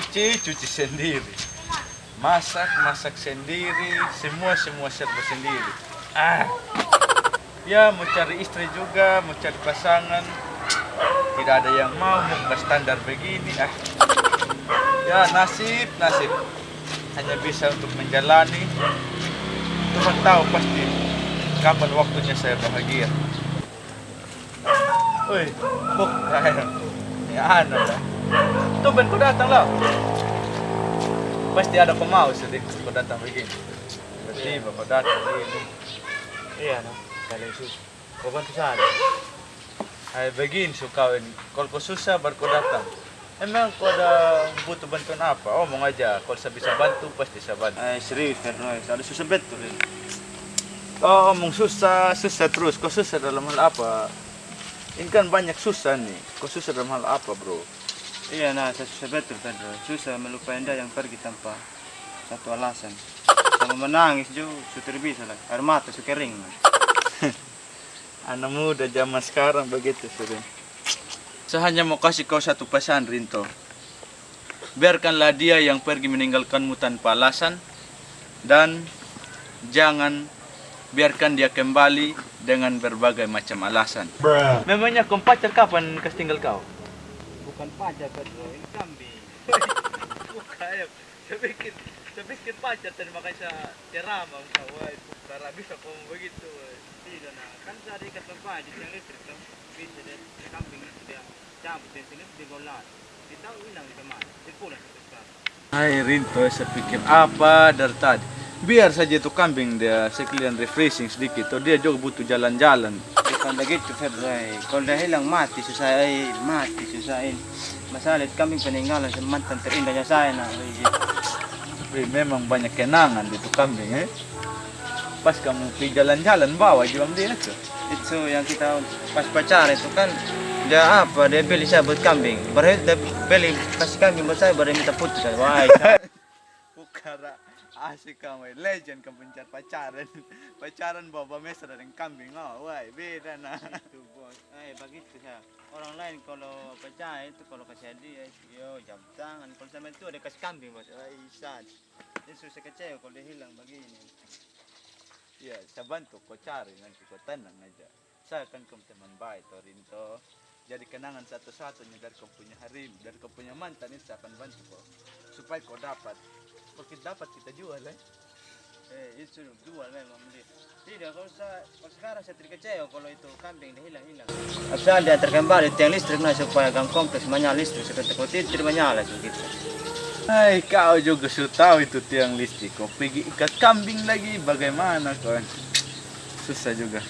Cuci, cuci sendiri. Masak, masak sendiri. Semua, semua serba sendiri. Ah. Ya, mau cari istri juga, mau cari pasangan. Tidak ada yang mau muka standar begini. Ah. Ya, nasib, nasib. Hanya bisa untuk menjalani. Tuhan tahu pasti kapan waktunya saya bahagia. Woi, kok ya anak lah. Tumben kau datang lah. Pasti ada pemau sedih kau datang begini. Tiba-tiba kau datang begini. Iya, no. Kalian sus. Kau bantu saya. Hai begini suka ini. Kalau kau susah baru kau datang. Emang kau ada butuh bantuan apa? Omong aja. Kalau saya bisa bantu pasti saya bantu. Eh, serius, Fernoy. Ada susah betul ini. Oh, omong susah, susah terus. Kau susah dalam hal apa? Ini kan banyak susah nih. Kau susah dalam hal apa, bro? Iya, nah, saya susah betul, Pedro. Susah melupakan dia yang pergi tanpa satu alasan. Sama menangis juga, sudah bisa lah. Air mata suka kering. Anak muda zaman sekarang begitu sering. Saya hanya mau kasih kau satu pesan, Rinto. Biarkanlah dia yang pergi meninggalkanmu tanpa alasan dan jangan biarkan dia kembali dengan berbagai macam alasan. Memangnya kau pacar kapan kas tinggal kau? Bukan pajak, Pedro. Ini kambing. Bukan, saya bikin, saya bikin pacar tadi makanya saya ceramah kau. Wah, cara bisa kau begitu. Tidak, nah. Kan saya ikat pajak yang listrik tuh. Bisa deh, kambing itu dia cabut dari sini, di golan. Kita hilang di ke mana? Di pulang sampai sekarang. Hai Rinto, saya pikir apa dari tadi? Biar saja itu kambing dia sekalian refreshing sedikit. Oh, dia juga butuh jalan-jalan. Pedro. eh. Kalau dah hilang mati, susah eh. Mati, susahin. Masalah itu kambing peninggalan sa mantan terindahnya saya. Eh, gitu. Tapi memang banyak kenangan di itu kambing eh. Pas kamu pergi jalan-jalan bawa juga dia tuh. Itu yang kita pas pacaran itu kan dia apa dia beli saya buat kambing baru dia beli kasih kambing buat saya baru minta putus saya wah Bukara asik kamu, legend kamu pencari pacaran. Pacaran bawa mesa dari kambing. Oh, wah, beda nah. itu bos eh begitu saya orang lain kalau percaya itu kalau kasih hadiah yo jam tangan kalau sama itu ada kasih kambing bos wah sad dia susah kecewa kalau dia hilang begini Ya, saya bantu kau cari nanti kau tenang aja. Saya kan kamu teman baik, Torinto. Jadi kenangan satu-satunya dari kau punya harim, dari kau punya mantan itu saya akan bantu kau. Supaya kau dapat. Kita dapat kita jual eh. eh itu jual memang dia tidak kalau saya kalau sekarang saya terkecewa kalau itu kambing dia hilang hilang Asal dia terkembali tiang listrik nah supaya gang kompleks menyala listrik seperti kalau tidak menyala gitu Hai, kau juga sudah tahu itu tiang listrik. Kau pergi ikat kambing lagi, bagaimana kau? Susah juga.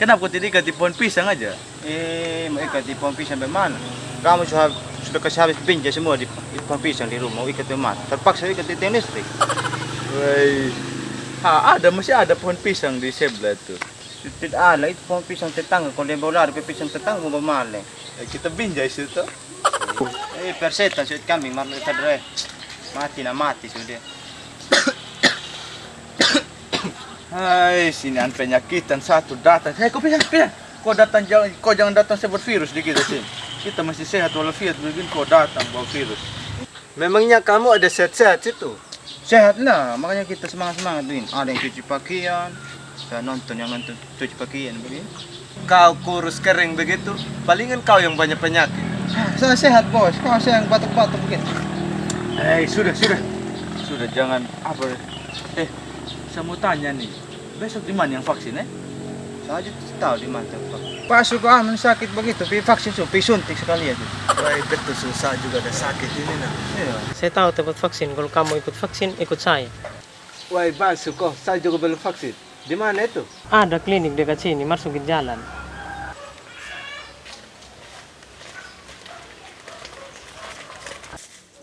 Kenapa kau tidak ikat di pohon pisang aja? Eh, mau ikat di pohon pisang bagaimana? Kamu sudah sudah kasih habis pinja semua di, di pohon pisang di rumah, mau ikat bagaimana? Terpaksa ikat tiang listrik. Woi. Ah, ada masih ada pohon pisang di sebelah tuh. Tidak ada, itu pohon pisang tetangga. Kalau bawa lari ke pisang tetangga, mau bagaimana? Eh, kita binjai situ. Eh, perseta, sudah kambing, marah itu deh. Mati na mati sudah. Hai, sini an penyakitan satu datang. Hei, kau pindah, pindah. Kau datang jangan, kau jangan datang sebut virus di kita sini. Kita masih sehat walafiat begini kau datang bawa virus. Memangnya kamu ada sehat-sehat situ? Sehat lah, makanya kita semangat-semangat begini. Ada yang cuci pakaian, saya nonton yang nonton cuci pakaian begini. Kau kurus kering begitu, palingan kau yang banyak penyakit. Saya sehat bos, kau saya yang batuk-batuk begini. Hei, sudah, sudah. Sudah jangan apa. Eh, saya mau tanya nih. Besok di mana yang vaksin eh? Saya aja tahu di mana tempat. Pasok ah, sakit begitu, pi vaksin so, pi suntik sekali aja. Wah, betul susah juga ada sakit ini nah. Iya. Saya tahu tempat vaksin. Kalau kamu ikut vaksin, ikut saya. Wah, Basu kok, saya juga belum vaksin. Di mana itu? Ada klinik dekat sini, masukin jalan.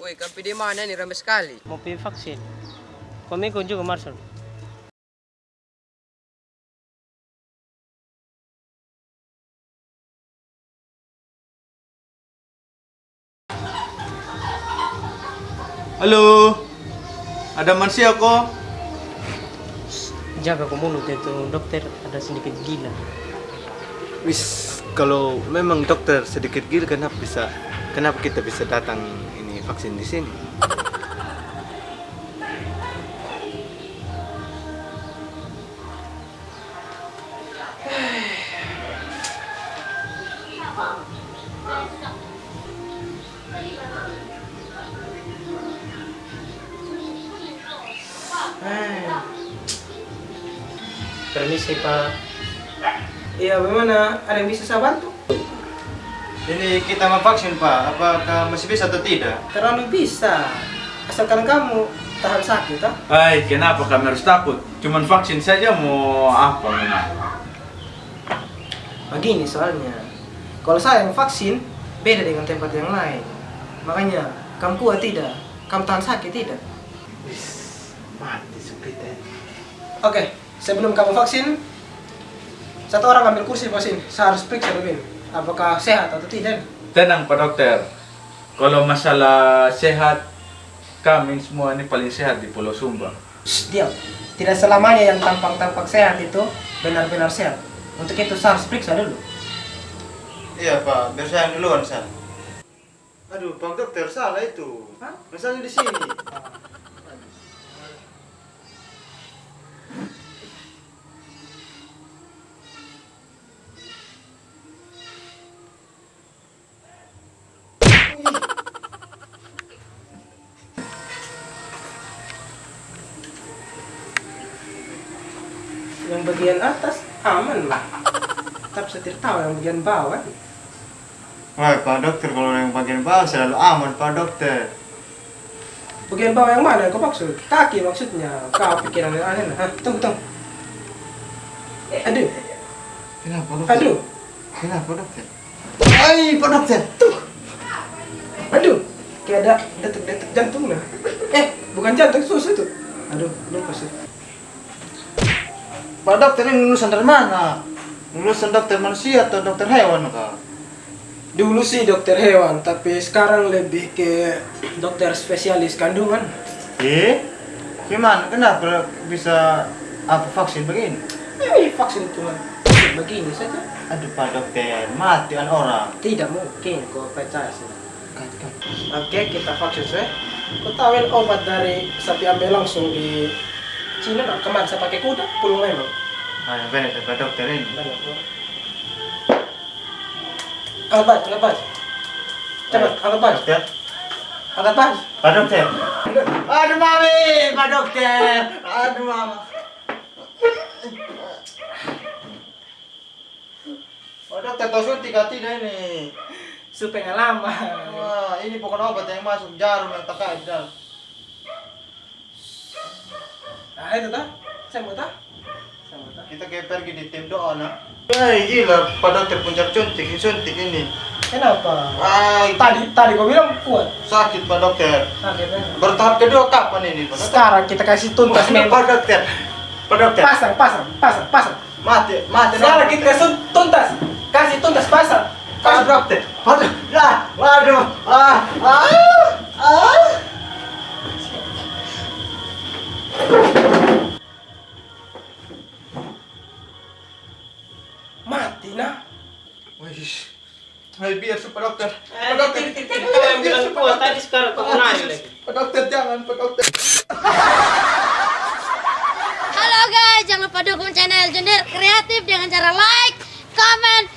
Woi, kampi di mana nih ramai sekali. Mau pilih vaksin. Kamu ikut juga, Marcel. Halo. Ada manusia kok? Jaga ke mulut itu, dokter ada sedikit gila. Wis, kalau memang dokter sedikit gila kenapa bisa kenapa kita bisa datang ini vaksin di sini? Permisi Pak. Iya, bagaimana? Ada yang bisa saya bantu? Ini kita mau vaksin Pak, apakah masih bisa atau tidak? Terlalu bisa. Asalkan kamu tahan sakit, ah. Hai, kenapa kami harus takut? Cuman vaksin saja mau apa memang? Begini soalnya. Kalau saya yang vaksin, beda dengan tempat yang lain. Makanya, kamu kuat tidak? Kamu tahan sakit tidak? Mati seperti Oke, sebelum kamu vaksin, satu orang ambil kursi sini. Saya harus periksa dulu. Apakah sehat atau tidak? Tenang Pak Dokter. Kalau masalah sehat, kami semua ini paling sehat di Pulau Sumba. Shh, diam. Tidak selamanya yang tampak-tampak sehat itu benar-benar sehat. Untuk itu saya harus periksa dulu. Iya Pak, biar saya duluan San. Aduh, Pak Dokter salah itu. Hah? Masalahnya di sini. Bagian atas aman lah. Tapi saya tidak tahu yang bagian bawah. Wah, Pak Dokter kalau yang bagian bawah selalu aman Pak Dokter. Bagian bawah yang mana yang kau maksud? Kaki maksudnya. Kau pikiran yang aneh. Hah, tunggu, tunggu. Eh, aduh, Kenapa Dokter? aduh, Kenapa Dokter? Ay, Pak Dokter. tuh. Aduh, kayak ada detak-detak jantung lah. Eh, bukan jantung, sus itu. Aduh, lupa sih. Pak Dokter ini lulusan dari mana? Lulusan dokter manusia atau dokter hewan kah? Dulu sih dokter hewan, tapi sekarang lebih ke dokter spesialis kandungan. Eh? Gimana? Kenapa bisa apa vaksin begini? Eh, vaksin cuma begini saja. Aduh Pak Dokter, mati an orang. Tidak mungkin kau percaya sih. Oke, kita vaksin saya. Kau tahu obat dari sapi ambil langsung di Cina nah, kemarin saya pakai kuda, pulang memang. Ah, benar Pak Dokter ini. Angkat angkat baju. Cepat, angkat baju. Dokter. Angkat baju. Pak Dokter. Aduh mami, Pak Dokter. Aduh mama. Pak Dokter tahu suntik tidak ini? Supaya lama. Wah, ini bukan obat yang masuk jarum yang tak di tah. Saya mau tah. Kita kayak pergi di tim doa nak. Ay, gila, Pak Dokter puncak suntik, ini suntik ini. Kenapa? Ay, Tadi tadi kau bilang kuat. sakit Pak Dokter. Sakit memang. Bertahap kedua kapan ini Pak? Sekarang kita kasih tuntas Pak memang. Dokter. Pak Dokter. Pasang, pasang, pasang, pasang. Mati, mati. Sekarang kita kasih tuntas. Kasih tuntas pasang. Pak Dokter. Pak Dokter. Ah, waduh. Ah, ah. Hai biar Pak Dokter. Eh, Kau yang bilang kuat tadi sekarang kau nanya lagi. Pak Dokter jangan, Pak Dokter. Halo guys, jangan lupa dukung channel Jender Kreatif dengan cara like, comment,